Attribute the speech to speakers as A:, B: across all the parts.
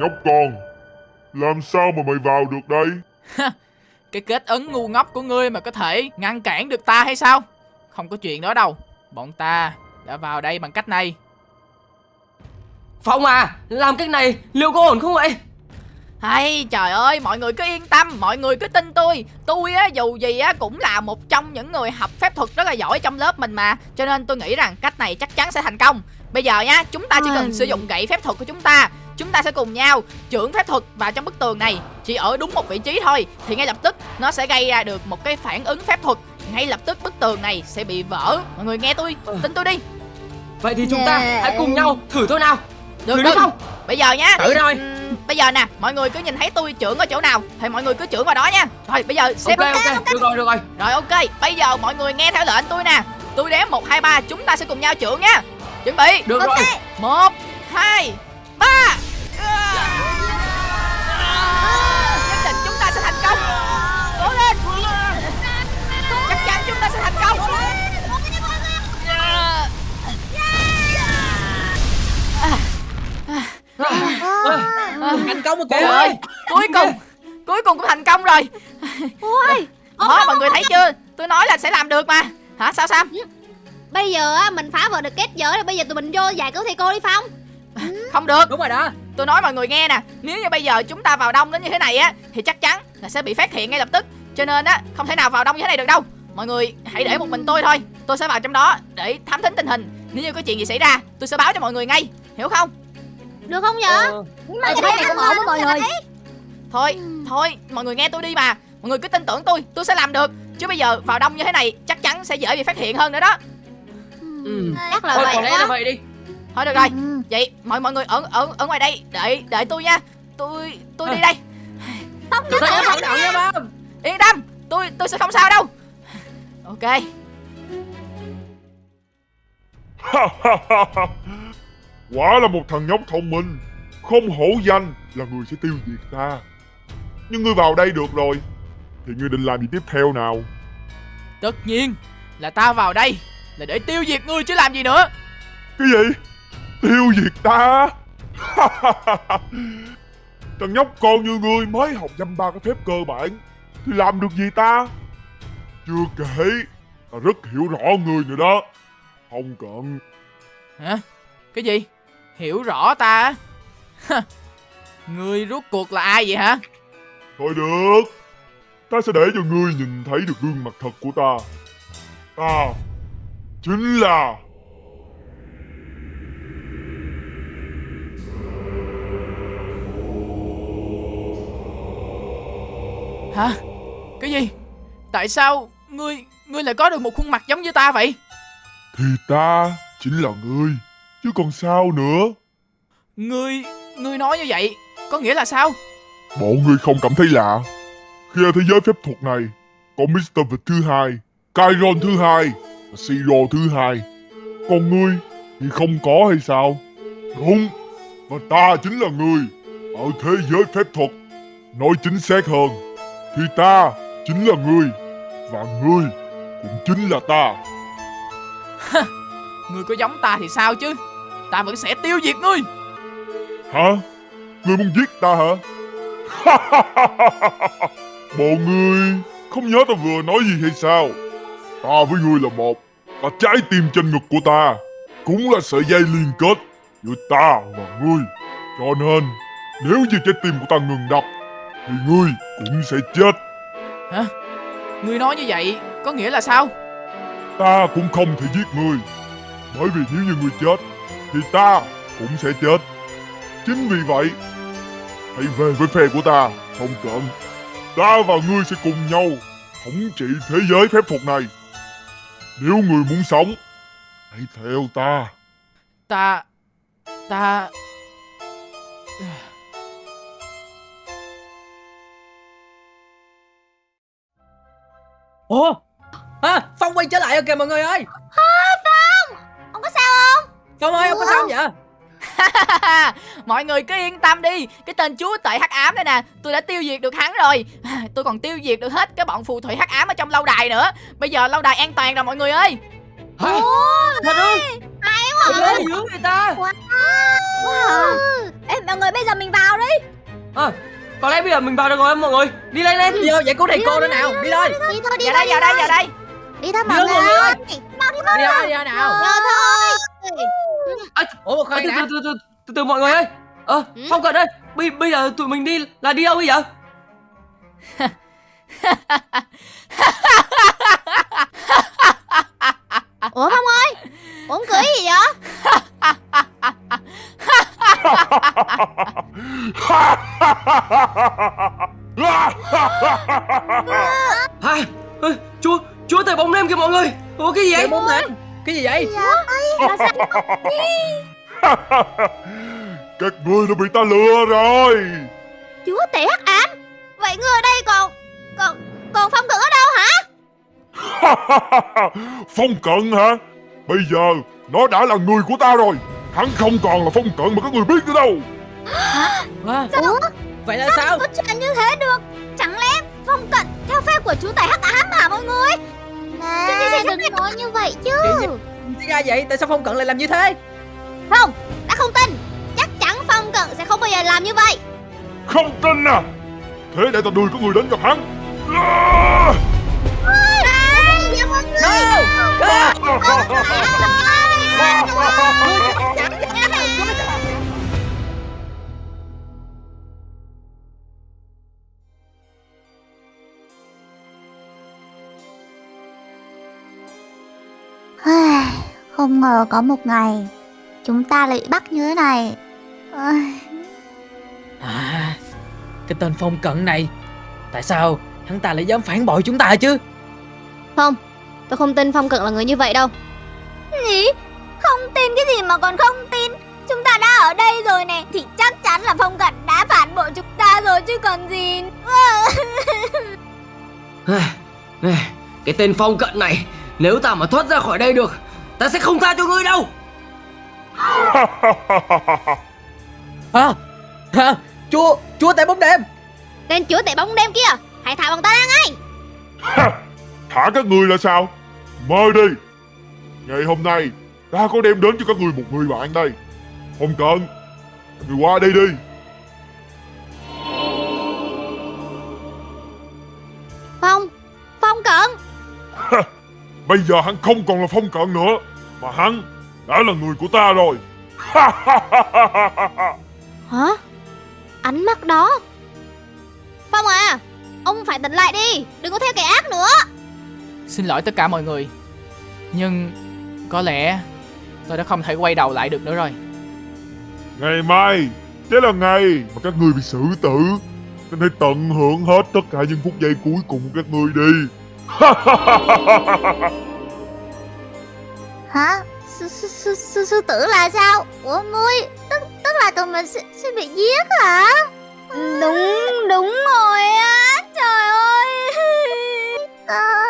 A: nhóc con. Làm sao mà mày vào được đây?
B: Cái kết ấn ngu ngốc của ngươi mà có thể ngăn cản được ta hay sao? Không có chuyện đó đâu. Bọn ta đã vào đây bằng cách này.
C: Phong à Làm cách này liệu có ổn không vậy?
B: Hay trời ơi mọi người cứ yên tâm mọi người cứ tin tôi. Tôi á dù gì á cũng là một trong những người học phép thuật rất là giỏi trong lớp mình mà. Cho nên tôi nghĩ rằng cách này chắc chắn sẽ thành công. Bây giờ nhá chúng ta chỉ cần sử dụng gậy phép thuật của chúng ta chúng ta sẽ cùng nhau trưởng phép thuật vào trong bức tường này. Chỉ ở đúng một vị trí thôi thì ngay lập tức nó sẽ gây ra được một cái phản ứng phép thuật. Ngay lập tức bức tường này sẽ bị vỡ. Mọi người nghe tôi tin tôi đi.
C: Vậy thì chúng ta hãy cùng nhau thử thôi nào.
B: Được
C: Thử
B: được.
C: không?
B: Bây giờ nhá.
C: Thử rồi.
B: Bây giờ nè mọi người cứ nhìn thấy tôi trưởng ở chỗ nào thì mọi người cứ trưởng vào đó nha. Rồi bây giờ xếp
C: Ok. ok được rồi được rồi.
B: Rồi ok. Bây giờ mọi người nghe theo lệnh tôi nè. Tôi đếm một hai ba. Chúng ta sẽ cùng nhau trưởng nha. Chuẩn bị.
C: Được rồi.
B: Một hai Thành công
C: một
B: Trời
C: kìa
B: ơi, cuối cùng cuối cùng cũng thành công rồi.
D: Ôi
B: Đó, mọi người thấy chưa? Tôi nói là sẽ làm được mà. Hả sao sao?
D: Bây giờ á mình phá vỡ được kết giới rồi Bây giờ tụi mình vô giải cứu thầy cô đi Phong.
B: Không được.
C: Đúng rồi đó.
B: Tôi nói mọi người nghe nè nếu như bây giờ chúng ta vào đông đến như thế này á thì chắc chắn là sẽ bị phát hiện ngay lập tức. Cho nên á không thể nào vào đông như thế này được đâu. Mọi người hãy để một mình tôi thôi. Tôi sẽ vào trong đó để thám thính tình hình. Nếu như có chuyện gì xảy ra tôi sẽ báo cho mọi người ngay. Hiểu không
D: Được không nhở
C: Ờ,
D: Nhưng mà cái này không ổn mọi người.
B: thôi thôi mọi người nghe tôi đi mà mọi người cứ tin tưởng tôi tôi sẽ làm được. Chứ bây giờ vào đông như thế này chắc chắn sẽ dễ bị phát hiện hơn nữa đó.
C: Ừ.
D: Chắc là
C: Thôi
D: vậy
C: có lẽ là
D: quá
C: vậy đi.
B: Thôi được rồi.
D: Ừ.
B: vậy mọi mọi người ở ở ở ngoài đây đợi đợi tôi nha. Tôi tôi đi đây.
D: Phong
C: Tôi
D: đứng
C: thấy
D: ở
C: em đạo nha. ba
B: yên tâm tôi tôi sẽ không sao đâu. Ok
A: Quả là một thằng nhóc thông minh Không hổ danh là người sẽ tiêu diệt ta. Nhưng ngươi vào đây được rồi Thì ngươi định làm gì tiếp theo nào?
B: Tất nhiên là ta vào đây là để tiêu diệt ngươi chứ làm gì nữa.
A: Cái gì? Tiêu diệt ta? Thằng nhóc con như ngươi mới học dăm ba cái phép cơ bản Thì làm được gì ta? Chưa kể Ta rất hiểu rõ ngươi nữa đó. Không cần.
B: Hả? Cái gì hiểu rõ ta? Ngươi rốt cuộc là ai vậy hả?
A: Thôi được. Ta sẽ để cho ngươi nhìn thấy được gương mặt thật của ta. Ta Chính là
B: hả? Cái gì? Tại sao ngươi ngươi lại có được một khuôn mặt giống như ta vậy?
A: Thì ta chính là ngươi Chứ còn sao nữa?
B: Ngươi ngươi nói như vậy có nghĩa là sao?
A: Bộ ngươi không cảm thấy lạ. Khi ở thế giới phép thuật này Có Mr. Vật thứ hai Kyron thứ hai Và Siro thứ hai. Còn ngươi thì không có hay sao? Đúng Và ta chính là ngươi Ở thế giới phép thuật. Nói chính xác hơn Thì ta chính là ngươi Và ngươi cũng chính là ta.
B: Ngươi có giống ta thì sao chứ ta vẫn sẽ tiêu diệt ngươi
A: Hả? Ngươi muốn giết ta hả? Bộ ngươi không nhớ ta vừa nói gì hay sao? Ta với ngươi là một Và trái tim trên ngực của ta Cũng là sợi dây liên kết Giữa ta và ngươi Cho nên Nếu như trái tim của ta ngừng đập Thì ngươi cũng sẽ chết
B: hả ngươi nói như vậy có nghĩa là sao
A: Ta cũng không thể giết ngươi Bởi vì nếu như ngươi chết Thì ta cũng sẽ chết. Chính vì vậy Hãy về với phe của ta Không cần Ta và ngươi sẽ cùng nhau Thống trị thế giới phép thuật này. Nếu ngươi muốn sống Hãy theo ta.
B: Ta ta
C: Ủa? À, Phong quay trở lại rồi kìa mọi người ơi.
D: Có
C: Phong ơi ông có sao vậy?
B: Mọi người cứ yên tâm đi. Cái tên chúa tể hắc ám đây nè tôi đã tiêu diệt được hắn rồi. Tôi còn tiêu diệt được hết cái bọn phù thủy hắc ám ở trong lâu đài nữa. Bây giờ lâu đài an toàn rồi mọi người ơi.
C: Hả? Thật ơi
D: Hay
C: Trời
D: quá
C: dữ người ta?
D: Wow. Wow. Ê Mọi người bây giờ mình vào đi.
C: À, Có lẽ bây giờ mình vào được rồi mọi người. Đi lên lên. Đi vô giải cứu thầy cô nữa nào. Đi thôi
D: Đi thôi đi
B: Vào đây, vào đây, vào đây.
D: Đi thôi mọi người ơi. Mau đi mau
C: Đi thôi đi thôi nào.
D: Giờ thôi
C: à,
E: Ủa
C: à,
E: khoan
C: từ, từ, từ, từ, từ từ mọi người ơi. Ờ
D: Ừ?
C: Phong cận ơi bây, bây giờ tụi mình đi là đi đâu bây giờ?
D: Ủa Phong ơi Uống cười gì vậy?
C: Hai ơ, Chúa Chúa tể bóng đêm kìa mọi người. Ủa cái gì vậy?
E: bốn tên Cái gì vậy?
D: Là sao
A: Các ngươi đã bị ta lừa rồi.
D: Chúa tể hắc ám Vậy ngươi ở đây còn Còn Còn Phong cận ở đâu hả?
A: Phong cận hả? Bây giờ nó đã là người của ta rồi. Hắn không còn là phong cận mà các người biết nữa đâu.
E: À,
D: Ủa?
E: Vậy là sao?
D: có chuyện như thế được? Chẳng lẽ Phong cận theo phép của chú tể hắc ám hả mọi người Nè đừng nói như vậy chứ.
E: Thì ra vậy? Tại sao Phong Cận lại làm như thế?
D: Không Ta không tin. Chắc chắn Phong cận sẽ không bao giờ làm như vậy.
A: Không tin à? Thế để ta đưa các người đến gặp hắn. À!
D: Dạ mọi người Không ngờ có một ngày Chúng ta lại bắt như thế này.
E: À Cái tên Phong Cận này Tại sao hắn ta lại dám phản bội chúng ta chứ?
D: Không Tôi không tin Phong Cận là người như vậy đâu. Gì? Không tin cái gì mà còn không tin? Chúng ta đã ở đây rồi nè Thì chắc chắn là Phong Cận đã phản bội chúng ta rồi chứ còn gì.
C: Cái tên Phong cận này Nếu ta mà thoát ra khỏi đây được Ta sẽ không tha cho ngươi đâu.
E: À, à, Chúa Chúa tại bóng đêm.
D: Tên chúa tể bóng đêm kia Hãy thả bằng ta ra ngay.
A: Thả các người là sao? Mời đi. Ngày hôm nay Ta có đem đến cho các người một người bạn đây. Cận Các người qua đây đi Bây giờ hắn không còn là phong cận nữa Mà hắn đã là người của ta rồi.
D: Hả? Ánh mắt đó. Phong à Ông phải tỉnh lại đi Đừng có theo kẻ ác nữa.
B: Xin lỗi tất cả mọi người Nhưng Có lẽ Tôi đã không thể quay đầu lại được nữa rồi.
A: Ngày mai Sẽ là ngày mà các người bị xử tử. Nên hãy tận hưởng hết tất cả những phút giây cuối cùng của các người đi
D: Hả? Sư, sư, sư, sư, sư tử là sao? Ủa ngươi Tức, tức là tụi mình sẽ, sẽ bị giết hả? Đúng, đúng rồi á Trời ơi à...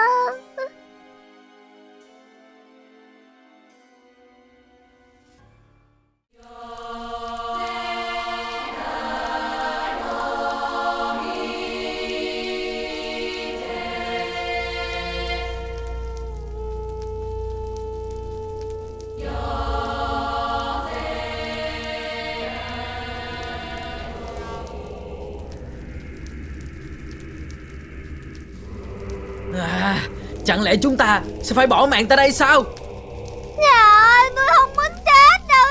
E: Chẳng lẽ chúng ta sẽ phải bỏ mạng tại đây sao?
D: Dạ ơi, tôi không muốn chết đâu.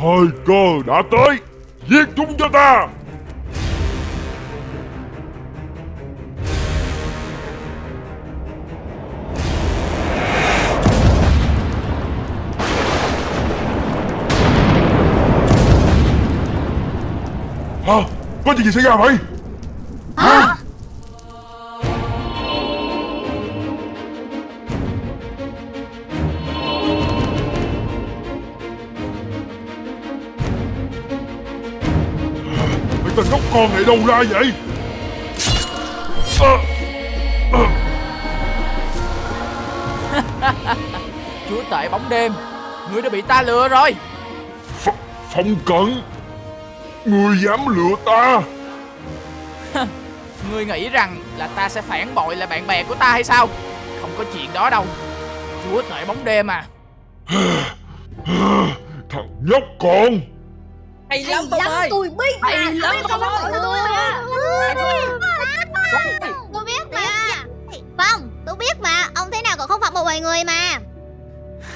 A: Thời cơ đã tới Giết chúng cho ta Có chuyện gì xảy ra vậy?
D: Hả?
A: Mấy tên nhóc con này đâu ra vậy? À,
B: Chúa tể bóng đêm Ngươi đã bị ta lừa rồi
A: Ph Phong cận Người dám lừa ta.
B: Ngươi nghĩ rằng là ta sẽ phản bội lại bạn bè của ta hay sao? Không có chuyện đó đâu. Chúa tể bóng đêm à.
A: Thằng nhóc con.
E: Hay lắm Phong ơi.
D: Tôi biết
E: Hay lắm Phong ơi.
D: Tôi biết mà. Phong, tôi biết mà. Ông thế nào còn không phạt một vài người mà.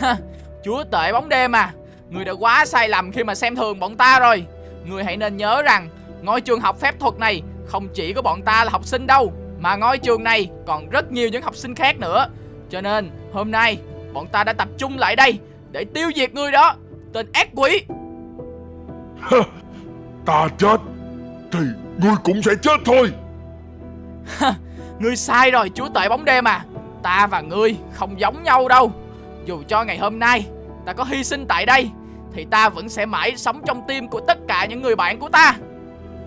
B: Chúa tể bóng đêm à. Ngươi đã quá sai lầm khi mà xem thường bọn ta rồi Ngươi hãy nên nhớ rằng Ngôi trường học phép thuật này Không chỉ có bọn ta là học sinh đâu Mà ngôi trường này còn rất nhiều những học sinh khác nữa. Cho nên hôm nay Bọn ta đã tập trung lại đây Để tiêu diệt ngươi đó Tên ác quỷ.
A: Ta chết Thì ngươi cũng sẽ chết thôi.
B: Ngươi sai rồi chúa tể bóng đêm à. Ta và ngươi không giống nhau đâu. Dù cho ngày hôm nay Ta có hy sinh tại đây Thì ta vẫn sẽ mãi sống trong tim của tất cả những người bạn của ta.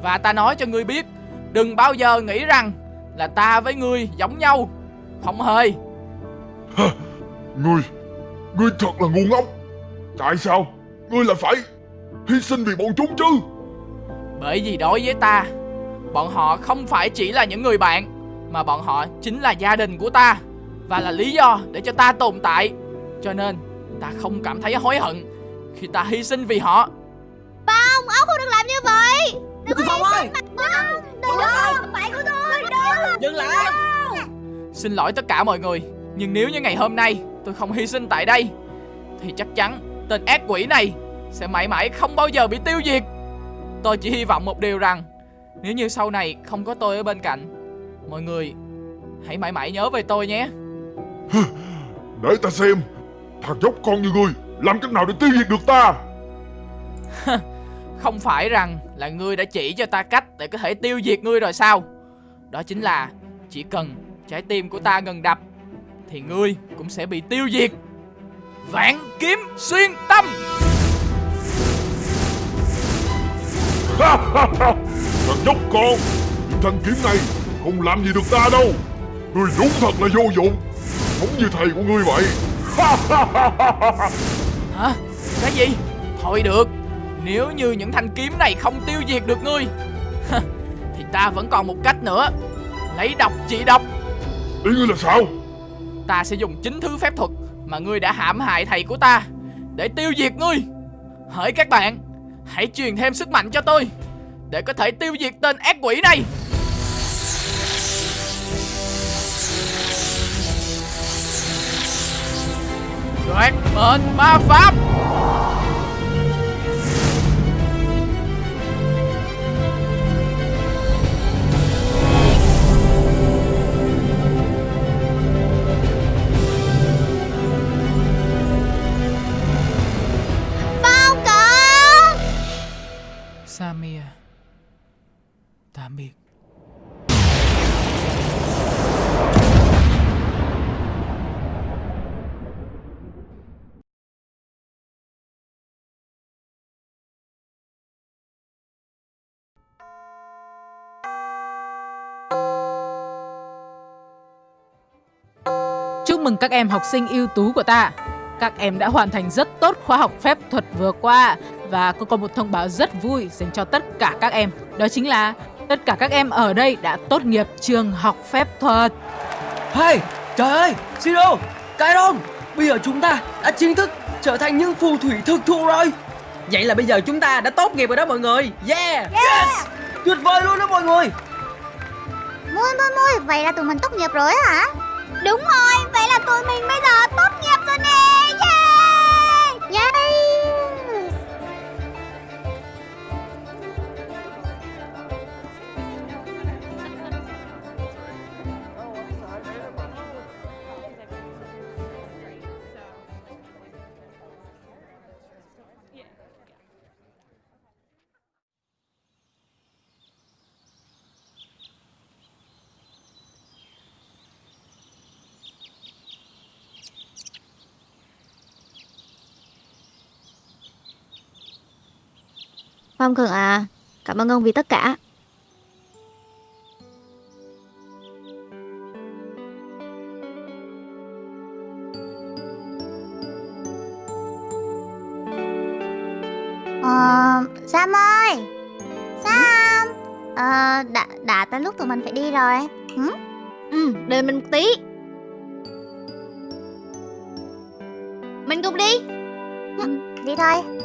B: Và ta nói cho ngươi biết Đừng bao giờ nghĩ rằng Là ta với ngươi giống nhau. Không hề.
A: Ngươi Ngươi thật là ngu ngốc. Tại sao? Ngươi lại phải Hy sinh vì bọn chúng chứ.
B: Bởi vì đối với ta Bọn họ không phải chỉ là những người bạn Mà bọn họ chính là gia đình của ta. Và là lý do để cho ta tồn tại. Cho nên ta không cảm thấy hối hận Khi ta hy sinh vì họ.
D: Phong, ông không được làm như vậy.
E: Đừng Phong ơi
D: Không, đừng không phải của tôi. Đừng
E: Dừng lại.
B: Xin lỗi tất cả mọi người Nhưng nếu như ngày hôm nay tôi không hy sinh tại đây Thì chắc chắn tên ác quỷ này Sẽ mãi mãi không bao giờ bị tiêu diệt. Tôi chỉ hy vọng một điều rằng Nếu như sau này không có tôi ở bên cạnh Mọi người Hãy mãi mãi nhớ về tôi nhé.
A: Để ta xem. Thằng nhóc con như ngươi Làm cách nào để tiêu diệt được ta?
B: Không phải rằng là ngươi đã chỉ cho ta cách Để có thể tiêu diệt ngươi rồi sao? Đó chính là Chỉ cần trái tim của ta ngừng đập Thì ngươi cũng sẽ bị tiêu diệt. Vạn kiếm xuyên tâm!
A: Thằng nhóc con Những thanh kiếm này Không làm gì được ta đâu. Ngươi đúng thật là vô dụng Giống như thầy của ngươi vậy
B: Hả? Cái gì? Thôi được. Nếu như những thanh kiếm này không tiêu diệt được ngươi Thì ta vẫn còn một cách nữa. Lấy độc trị độc.
A: Ý ngươi là sao?
B: Ta sẽ dùng chính thứ phép thuật Mà ngươi đã hãm hại thầy của ta Để tiêu diệt ngươi. Hỡi các bạn Hãy truyền thêm sức mạnh cho tôi Để có thể tiêu diệt tên ác quỷ này Đoạt mệnh ma pháp. Samia Tạm biệt
F: mừng các em học sinh ưu tú của ta. Các em đã hoàn thành rất tốt khóa học phép thuật vừa qua và có còn một thông báo rất vui dành cho tất cả các em. Đó chính là tất cả các em ở đây đã tốt nghiệp trường học phép thuật.
C: Hey, trời ơi, Siro, Kairon Bây giờ chúng ta đã chính thức trở thành những phù thủy thực thụ rồi
E: Vậy là bây giờ chúng ta đã tốt nghiệp rồi đó mọi người Yeah
C: Tuyệt vời luôn đó mọi người
D: Mui mui mui Vậy là tụi mình tốt nghiệp rồi hả Đúng rồi Vậy là tụi mình bây giờ tốt nghiệp Phong Cường à Cảm ơn ông vì tất cả. Ờ, Sam ơi! Sam! Ờ, đã, đã tới lúc tụi mình phải đi rồi. Hử? Ừ, đợi mình một tí. Mình cùng đi. Ừ, Đi thôi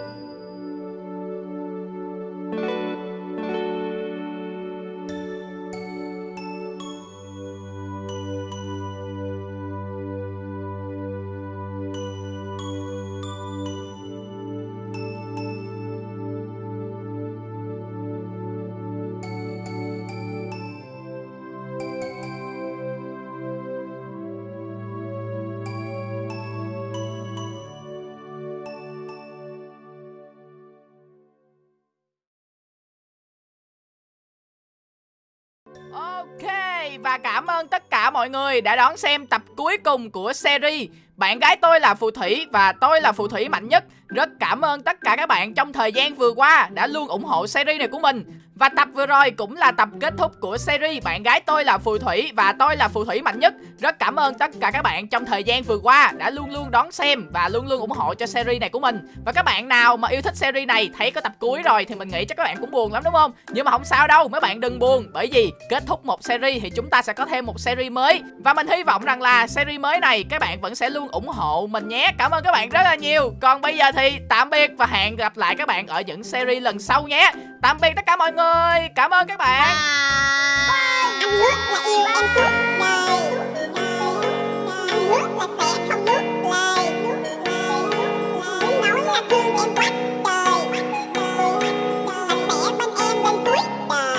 B: và cảm ơn tất cả mọi người đã đón xem tập cuối cùng của series. Bạn gái tôi là phù thủy và tôi là phù thủy mạnh nhất. Rất cảm ơn tất cả các bạn trong thời gian vừa qua đã luôn ủng hộ series này của mình. Và tập vừa rồi cũng là tập kết thúc của series Bạn gái tôi là phù thủy và tôi là phù thủy mạnh nhất. Rất cảm ơn tất cả các bạn trong thời gian vừa qua đã luôn luôn đón xem và luôn luôn ủng hộ cho series này của mình. Và các bạn nào mà yêu thích series này thấy có tập cuối rồi thì mình nghĩ chắc các bạn cũng buồn lắm đúng không? Nhưng mà không sao đâu, mấy bạn đừng buồn Bởi vì kết thúc một series thì chúng ta sẽ có thêm một series mới. Và mình hy vọng rằng là series mới này các bạn vẫn sẽ luôn ủng hộ mình nhé. Cảm ơn các bạn rất là nhiều. Còn bây giờ thì tạm biệt và hẹn gặp lại các bạn ở những series lần sau nhé. Tạm biệt tất cả mọi người. Cảm ơn các bạn.
D: Anh nước là yêu em suốt đời Anh nước là sẽ không nước lời Muốn nói là thương em quá trời anh sẽ bên em đến cuối đời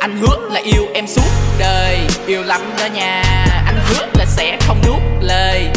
B: Anh hứa là yêu em suốt đời, Yêu lắm đó nha. Anh hứa là sẽ không nuốt lời.